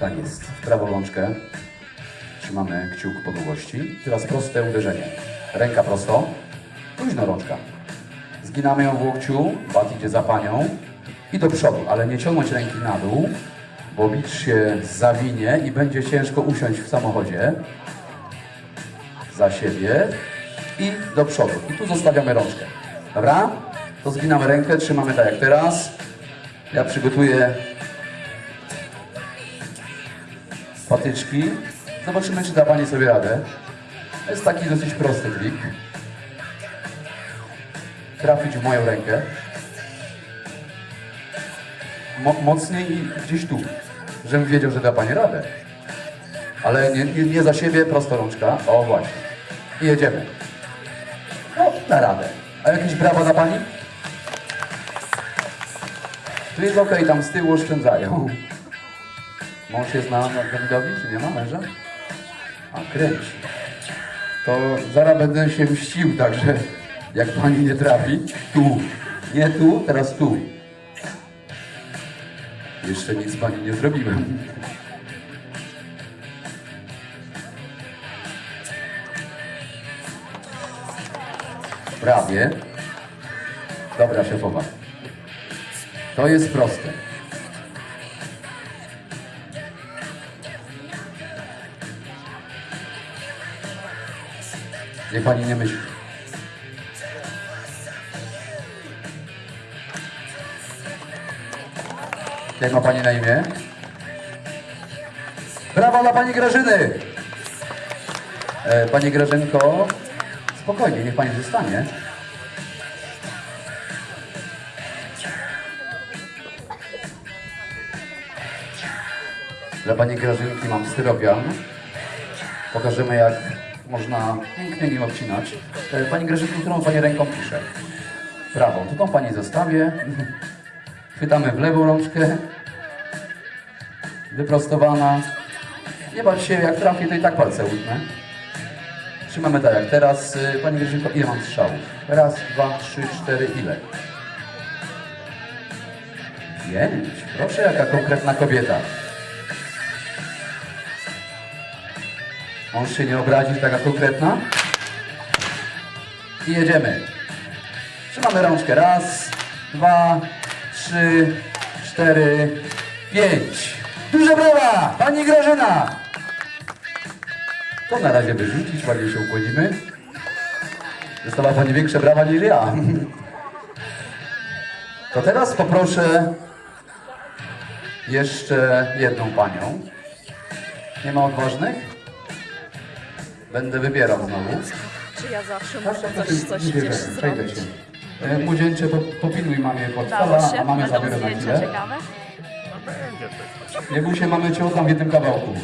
Tak jest. W prawą rączkę trzymamy kciuk po długości. Teraz proste uderzenie. Ręka prosto, luźno rączka. Zginamy ją w łokciu, bat idzie za panią i do przodu, ale nie ciągnąć ręki na dół, bo bicz się zawinie i będzie ciężko usiąść w samochodzie. Za siebie i do przodu. I tu zostawiamy rączkę. Dobra? To zginamy rękę, trzymamy tak jak teraz. Ja przygotuję patyczki. Zobaczymy, czy da Pani sobie radę. To jest taki dosyć prosty trik. Trafić w moją rękę. Mo mocniej i gdzieś tu, żebym wiedział, że da Pani radę. Ale nie, nie, nie za siebie, prosto rączka. O, właśnie. I jedziemy. No, da radę. A jakieś brawa dla Pani? Tu jest okej, tam z tyłu oszczędzają. Mąż jest na Dawidowi, czy nie ma męża? A, kręci. To zaraz będę się mścił, także jak pani nie trafi, tu. Nie tu, teraz tu. Jeszcze nic pani nie zrobiłem. Prawie. Dobra, szefowa. To jest proste. Niech pani nie myśli. Jak ma pani na imię? Brawa dla pani Grażyny! E, pani Grażynko, spokojnie, niech pani zostanie. Dla pani Grażynki mam styropian. Pokażemy jak można pięknie nim obcinać. E, Pani Grażynko, którą pani ręką pisze? Prawą. Tu tą pani zostawię. Chwytamy w lewą rączkę. Wyprostowana. Nie bać się, jak trafię, to i tak palce łyknę. Trzymamy tak jak teraz. E, Pani Grażynko, ile mam strzałów? Raz, dwa, trzy, cztery, ile? Pięć. Proszę, jaka konkretna kobieta. Mąż się nie obrazi, taka konkretna. I jedziemy. Trzymamy rączkę. Raz, dwa, trzy, cztery, pięć. Duże brawa! Pani Grażyna! To na razie wyrzucić, ładnie się ukłonimy. Dostała Pani większe brawa niż ja. To teraz poproszę jeszcze jedną Panią. Nie ma odważnych? Będę wybierał znowu. Czy ja zawsze muszę tak, coś, tak, coś nie gdzieś zrobić? się. E, Młodzieńcze, popilnuj mamie się? a mamy Będą zabierę na chwilę. Nie bój się, mamy cię oddam w jednym kawałku.